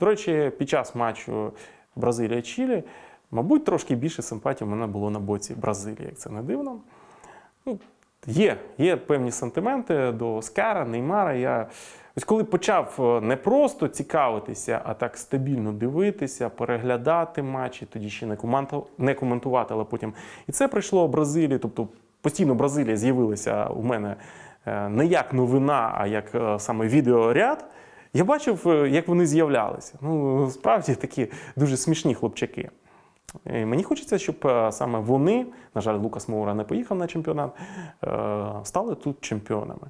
До речі, під час матчу Бразилія-Чилі, мабуть, трошки більше симпатій в мене було на боці Бразилії, як це не дивно. Ну, є, є певні сантименти до Скара, Неймара. Я ось коли почав е, не просто цікавитися, а так стабільно дивитися, переглядати матчі, тоді ще не, команто- не коментувати, але потім і це прийшло Бразилії. Тобто постійно Бразилія з'явилася у мене е, не як новина, а як е, саме відеоряд. Я бачив, е, як вони з'являлися. Ну, справді такі дуже смішні хлопчаки. І Мені хочеться, щоб е, саме вони, на жаль, Лукас Моура не поїхав на чемпіонат, е, стали тут чемпіонами.